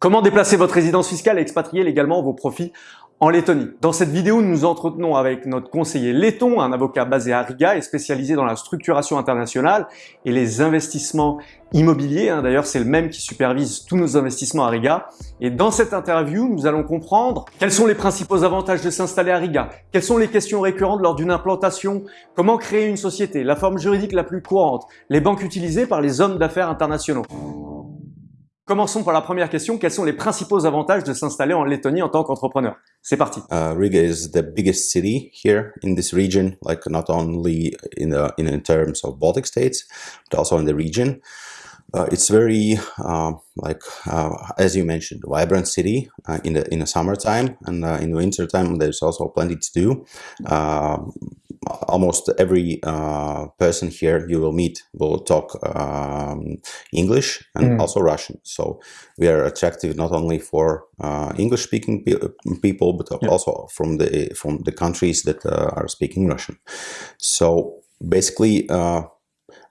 Comment déplacer votre résidence fiscale et expatrier légalement vos profits en Lettonie? Dans cette vidéo, nous nous entretenons avec notre conseiller letton, un avocat basé à Riga et spécialisé dans la structuration internationale et les investissements immobiliers. Hein. D'ailleurs, c'est le même qui supervise tous nos investissements à Riga. Et dans cette interview, nous allons comprendre quels sont les principaux avantages de s'installer à Riga, quelles sont les questions récurrentes lors d'une implantation, comment créer une société, la forme juridique la plus courante, les banques utilisées par les hommes d'affaires internationaux. Commençons par la première question. Quels sont les principaux avantages de s'installer en Lettonie en tant qu'entrepreneur? C'est parti. Uh, Riga is the biggest city here in this region, like not only in, the, in, terms of Baltic states, but also in the region. Uh, it's very, uh, like uh, as you mentioned, vibrant city uh, in the in the summertime and uh, in the winter time. There's also plenty to do. Almost every uh, person here you will meet will talk um, English and mm. also Russian. So we are attractive not only for uh, English-speaking pe people, but yeah. also from the from the countries that uh, are speaking Russian. So basically, uh,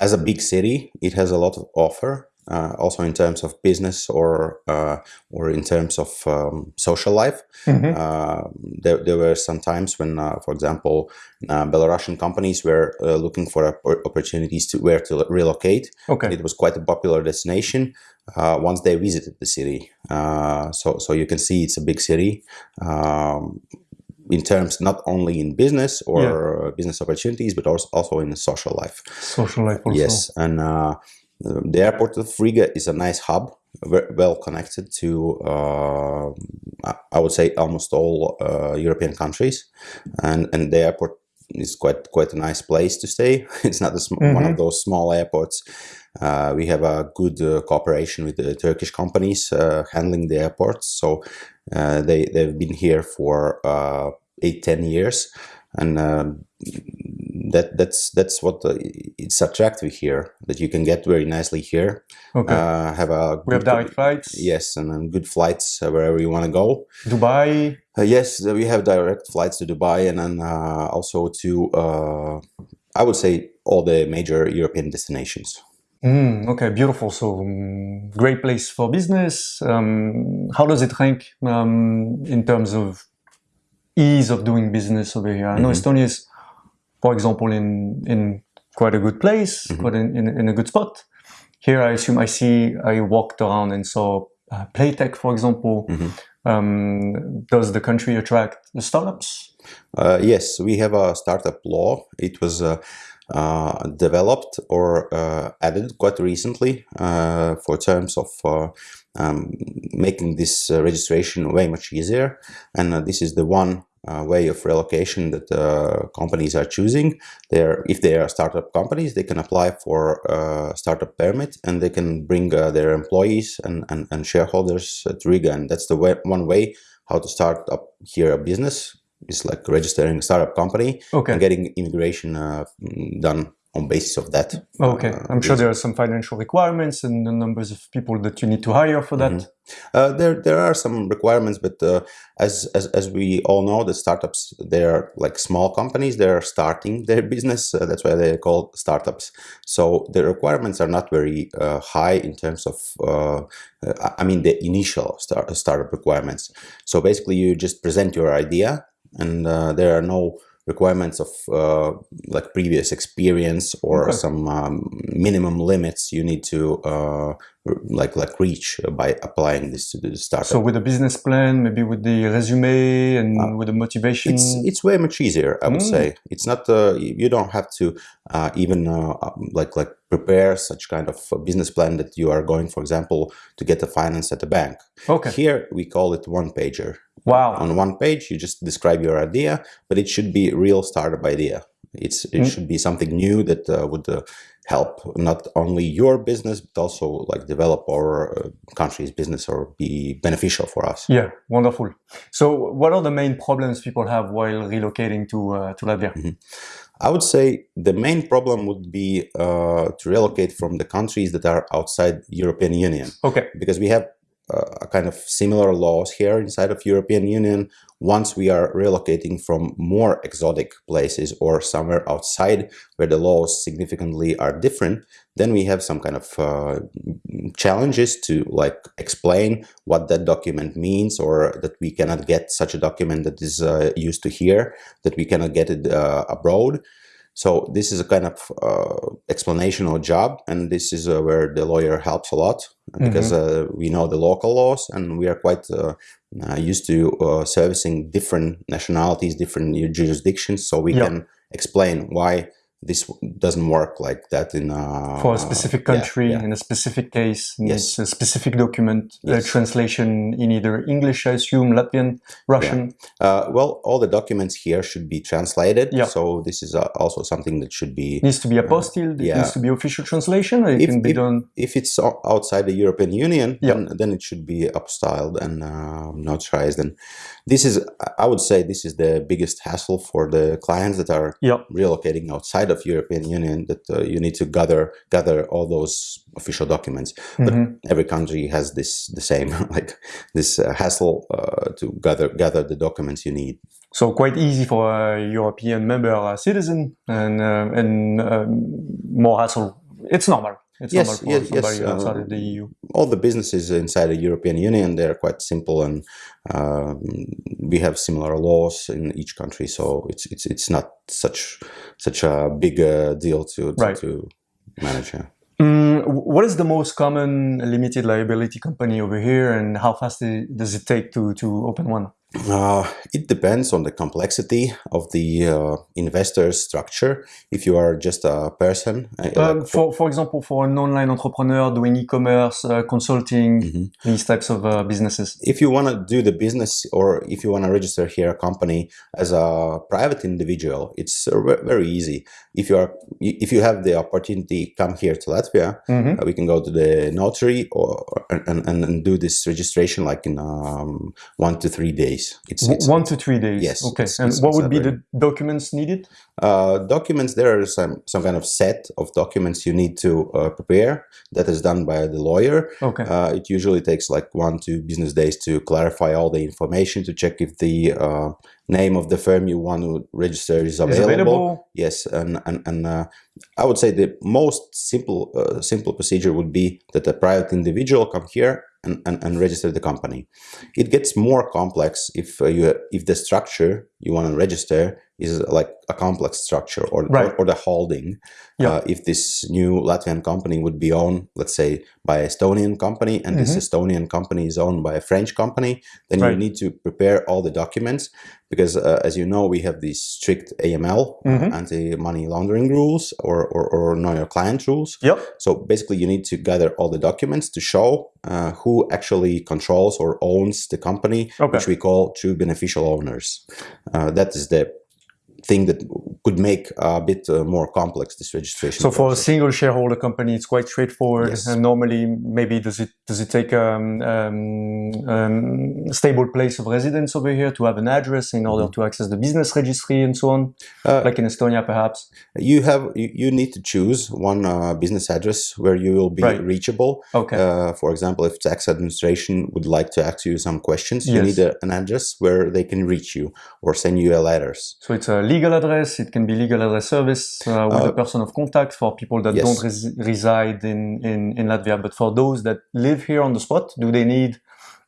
as a big city, it has a lot of offer uh, also in terms of business or uh, or in terms of um, social life. Mm -hmm. uh, there, there, were some times when, uh, for example, uh, Belarusian companies were uh, looking for opportunities to where to relocate. Okay. It was quite a popular destination once they visited the city. so, so you can see it's a big city. Um, in terms not only in business or yeah. business opportunities, but also also in social life. Social life also. Yes, and the airport of Riga is a nice hub, well connected to, uh, I would say, almost all uh, European countries, and and the airport is quite quite a nice place to stay. It's not mm -hmm. one of mm-hmm. those small airports. Uh, we have a good uh, cooperation with the Turkish companies uh, handling the airports, so uh, they they've been here for eight ten years, and that that's that's what the, it's attractive here that you can get very nicely here. Okay. Uh, have a we have direct flights. Yes, and, and good flights uh, wherever you want to go. Dubai. Uh, yes, we have direct flights to Dubai and then uh, also to uh, I would say all the major European destinations. Mm, okay, beautiful. So um, great place for business. Um, how does it rank um, in terms of ease of doing business over here? I know mm -hmm. Estonia is for example, in in quite a good place, mm -hmm. quite in, in, in, a good spot. Here, I assume I see I walked around and saw uh, Playtech, for example. Mm -hmm. um, does the country attract the startups? Uh, yes, we have a startup law. It was uh, uh developed or uh, added quite recently uh, for terms of um, making this registration way much easier. And this is the one uh, way of relocation that uh, companies are choosing. They're, if they are startup companies, they can apply for a startup permit and they can bring uh, their employees and, and, and, shareholders to Riga. And that's the way, one way how to start up here a business is like registering a startup company okay. and getting immigration uh, done on basis of that. Okay, uh, I'm sure there are some financial requirements and the numbers of people that you need to hire for that. Mm -hmm. uh, there, there are some requirements, but uh, as, as as we all know, the startups they are like small companies. They are starting their business. Uh, that's why they're called startups. So the requirements are not very uh, high in terms of, uh, I mean, the initial start, startup requirements. So basically, you just present your idea, and there are no requirements of uh, like previous experience or okay. some um, minimum limits you need to uh, like like reach by applying this to the startup. So with a business plan, maybe with the resume and uh, with the motivation, it's it's way much easier. I would mm. say it's not uh, you don't have to uh, even uh, um, like like prepare such kind of business plan that you are going, for example, to get the finance at the bank. Okay. Here we call it one pager. Wow. On one page, you just describe your idea, but it should be real startup idea. It's it mm. should be something new that uh, would uh, help not only your business but also like develop our uh, country's business or be beneficial for us. Yeah, wonderful. So, what are the main problems people have while relocating to uh, to Latvia? Mm -hmm. I would say the main problem would be uh, to relocate from the countries that are outside European Union. Okay. Because we have uh, a kind of similar laws here inside of European Union. Once we are relocating from more exotic places or somewhere outside where the laws significantly are different, then we have some kind of uh, challenges to like explain what that document means or that we cannot get such a document that is uh, used to here, that we cannot get it uh, abroad. So this is a kind of uh, explanational job, and this is uh, where the lawyer helps a lot because uh, we know the local laws and we are quite uh, uh, used to uh, servicing different nationalities, different jurisdictions, so we Yeah. can explain why this doesn't work like that in uh, For a specific country, yeah. in a specific case, Yes. a specific document, a Yes. translation in either English, I assume, Latvian, Russian. Uh, well, all the documents here should be translated, Yeah. so this is uh, also something that should be Needs to be apostilled, it yeah. needs to be official translation, or it If- can be if- done. if it's outside the European Union, Yeah. then, then it should be apostilled and uh, notarized. And this is, I would say, this is the biggest hassle for the clients that are Yeah. relocating outside of European Union. That uh, you need to gather gather all those official documents. But Mhm. every country has this the same like this uh, hassle uh, to gather gather the documents you need. So quite easy for a European member, a citizen, and uh, and um, more hassle. It's normal. It's Yes, for yes, yes, outside of the E EU. all the businesses inside the European Union they're quite simple and um, we have similar laws in each country so it's it's it's not such such a big uh, deal to to, Right. to manage yeah. Mm, what is the most common limited liability company over here, and how fast does it take to to open one? Uh, it depends on the complexity of the uh, investor structure. If you are just a person, uh, Um, like- for for example, for an online entrepreneur doing e-commerce, uh, consulting, Mhm. these types of uh, businesses. if you want to do the business or if you want to register here a company as a private individual it's uh, very easy if you are if you have the opportunity come here to latvia Mhm. uh, we can go to the notary or and, and, and do this registration like in um, one to three days it's, it's One to three days. Yes, Okay. it's- and it's- what would be the documents needed? uh, documents there are some some kind of set of documents you need to uh, prepare that is done by the lawyer Okay. uh, it usually takes like one two business days to clarify all the information to check if the uh, name of the firm you want to register is Is available. available. Yes, and and, and uh, I would say the most simple uh, simple procedure would be that a private individual come here and, and, and register the company. It gets more complex if uh, you if the structure you want to register is like a complex structure or Right. or, or the holding. Yeah. Uh, if this new Latvian company would be owned, let's say, by Estonian company, and this Mhm. Estonian company is owned by a French company, then Right. you need to prepare all the documents because, uh, as you know, we have these strict AML, uh, Mhm. anti-money laundering rules, or, or or know your client rules. Yep. So basically, you need to gather all the documents to show uh, who actually controls or owns the company, Okay. which we call true beneficial owners. Uh, that is the thing that could make a bit uh, more complex this registration. So for a single shareholder company, it's quite straightforward. Yes. And normally, maybe does it does it take um, um, um, stable place of residence over here to have an address in order to access the business registry and so on, Mm-hmm. Uh, like in Estonia, perhaps? you have you, you need to choose one uh, business address where you will be Right. reachable. Okay. Uh, for example, if tax administration would like to ask you some questions, you Yes. need a, an address where they can reach you or send you a letters. so it's a legal address. It can be legal address service uh, with Uh, a person of contact for people that yes. don't res- reside in, in in Latvia. But for those that live here on the spot, do they need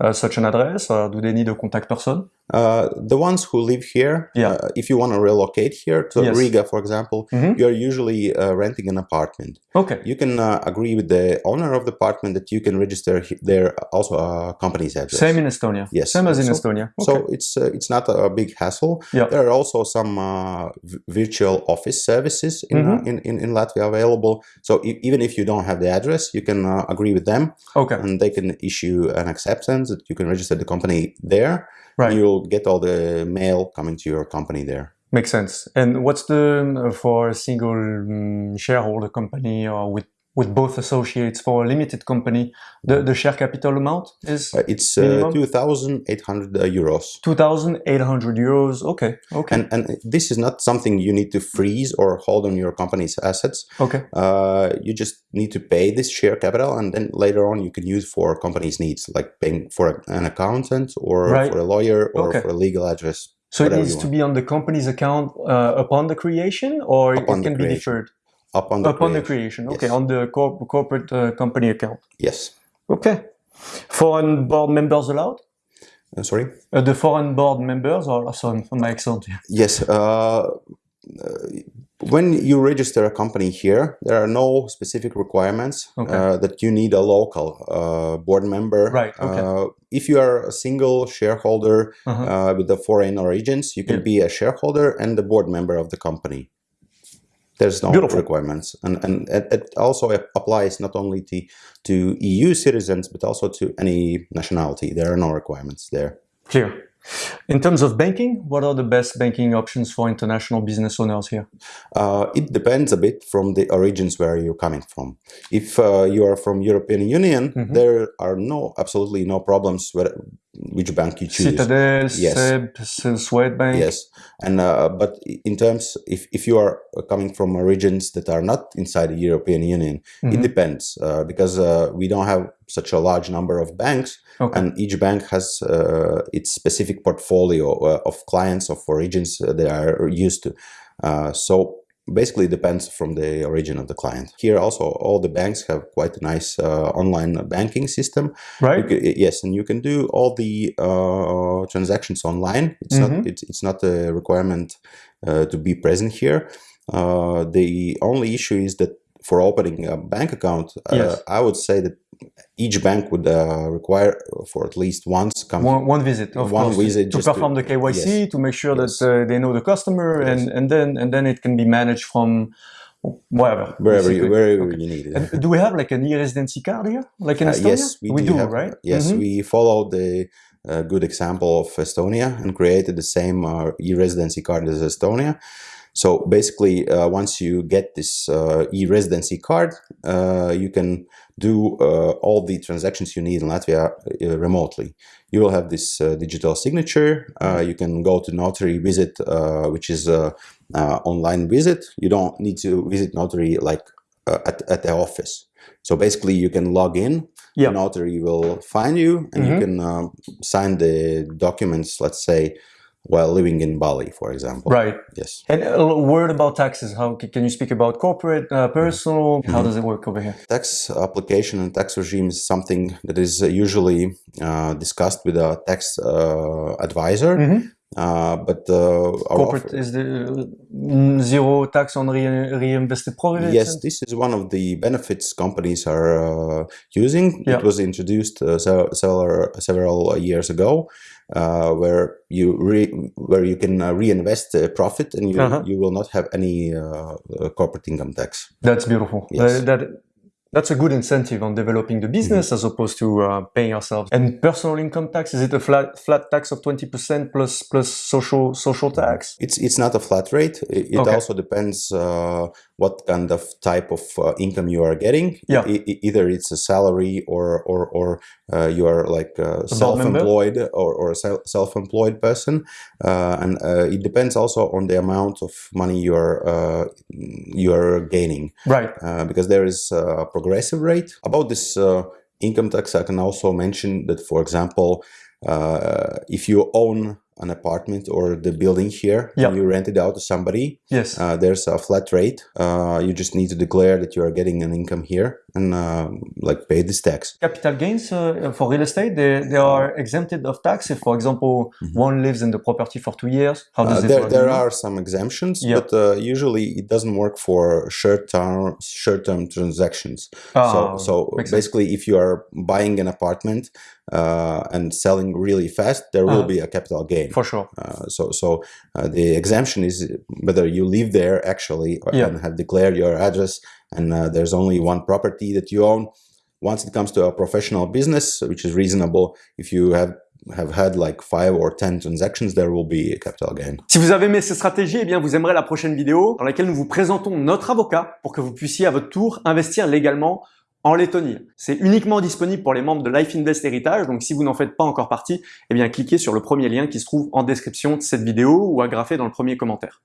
uh, such an address or do they need a contact person? Uh, the ones who live here, Yeah. uh, if you want to relocate here to Yes. Riga, for example, Mhm. you're usually uh, renting an apartment. Okay. You can uh, agree with the owner of the apartment that you can register he- there also a company's address. Same in Estonia. Yes. Same as in So- Estonia. Okay. So it's uh, it's not a big hassle. Yeah. There are also some uh, virtual office services in, uh, Mhm. in, in in Latvia available. So e- even if you don't have the address, you can uh, agree with them, okay. and they can issue an acceptance that you can register the company there. Right. You'll get all the mail coming to your company there. Makes sense. And what's the uh, for a single um, shareholder company or with with both associates for a limited company, the, the share capital amount is Uh, it's uh, 2,800 uh, euros. 2,800 euros. Okay, okay, And, and this is not something you need to freeze or hold on your company's assets. okay. Uh, you just need to pay this share capital and then later on you can use for company's needs, like paying for an accountant or Right. for a lawyer or Okay. for a legal address. So it needs to be on the company's account uh, upon the creation, or Upon it can be deferred Upon the upon the creation. creation. Okay, Yes. on the corp- corporate uh, company account. Yes. Okay. Foreign board members allowed? Uh, sorry? Uh, the foreign board members are sorry for my accent. Yes. Uh, uh, when you register a company here, there are no specific requirements Okay. uh, that you need a local uh, board member. Right, okay. Uh, if you are a single shareholder Uh-huh. uh, with the foreign origins, you can Yeah. be a shareholder and the board member of the company. There's no Beautiful. requirements, and and it, it also applies not only to to EU citizens but also to any nationality. There are no requirements there. Clear. In terms of banking, what are the best banking options for international business owners here? Uh, it depends a bit from the origins where you're coming from. If uh, you are from European Union, Mhm. there are no absolutely no problems which bank you choose. Citadel, Yes. SEB, Swedbank. Yes, and uh, but in terms if if you are coming from regions that are not inside the European Union, it Mhm. depends uh, because uh, we don't have such a large number of banks, Okay. and each bank has uh, its specific portfolio uh, of clients of regions they are used to. Uh, so basically depends from the origin of the client. Here also all the banks have quite a nice uh, online banking system. Right? ca- yes, and you can do all the uh, transactions online. It's Mhm. not it's, it's not a requirement uh, to be present here. Uh, the only issue is that for opening a bank account, uh, Yes. I would say that each bank would uh, require for at least once come. One, one visit, of One course, visit to just to- perform the KYC, to make sure Yes. that uh, they know the customer, and, Yes. and then and then it can be managed from wherever. Wherever you, wherever Okay. you need it. And do we have like an e-residency card here, like in Uh, Estonia? yes, we, do, have, right? Yes, Mhm. we followed the uh, good example of Estonia and created the same uh, e-residency card as Estonia. So basically, uh, once you get this uh, e-residency card, uh, you can do uh, all the transactions you need in Latvia uh, remotely. You will have this uh, digital signature. Uh, you can go to notary visit, uh, which is a uh, online visit. You don't need to visit notary like uh, at, at the office. So basically, you can log in. The notary will find you, and you Mhm. can um, sign the documents. Let's say while living in Bali, for example. Right. Yes. And a word about taxes. How can you speak about corporate, uh, personal? How Mhm. does it work over here? Tax application and tax regime is something that is uh, usually uh, discussed with a tax uh, advisor. Mhm. Uh, but uh, our Corporate offer- is the mm, zero tax on re- reinvested profits. Yes, this is one of the benefits companies are uh, using. Yeah. It was introduced uh, several several years ago, uh, where you re- where you can uh, reinvest uh, profit and you Uh-huh. you will not have any corporate income tax. That's beautiful. Yes. That that's a good incentive on developing the business Mm-hmm. as opposed to uh, paying ourselves. And personal income tax is it a flat flat tax of twenty percent plus plus social social tax? It's it's not a flat rate. It, it Okay. also depends uh, what kind of type of uh, income you are getting. Yeah. E- either it's a salary or or or uh, you are like self-employed or or a self-employed person, uh, and uh, it depends also on the amount of money you are uh, you are gaining Right. uh, because there is a progressive rate. About this uh, income tax, I can also mention that, for example, uh, if you own an apartment or the building here Yeah. and you rent it out to somebody, Yes. uh, there's a flat rate. Uh, you just need to declare that you are getting an income here and uh, like pay this tax. Capital gains uh, for real estate they, they are exempted of tax if, for example, one lives in the property for two years. How does Uh, it there, there are some exemptions, Yeah. but uh, usually it doesn't work for short-term short-term transactions. Ah, so, so makes sense. basically, if you are buying an apartment uh, and selling really fast, there will Uh-huh. be a capital gain. for sure. Uh, so, so uh, the exemption is whether you live there actually Yeah. and have declared your address, and uh, there's only one property that you own. Once it comes to a professional business, which is reasonable, if you have have had like 5 or 10 transactions, there will be a capital gain. Si vous avez aimé ces stratégies, eh bien vous aimerez la prochaine vidéo dans laquelle nous vous présentons notre avocat pour que vous puissiez à votre tour investir légalement en Lettonie. C'est uniquement disponible pour les membres de Life Invest Heritage, donc si vous n'en faites pas encore partie, eh bien cliquez sur le premier lien qui se trouve en description de cette vidéo ou agrafé dans le premier commentaire.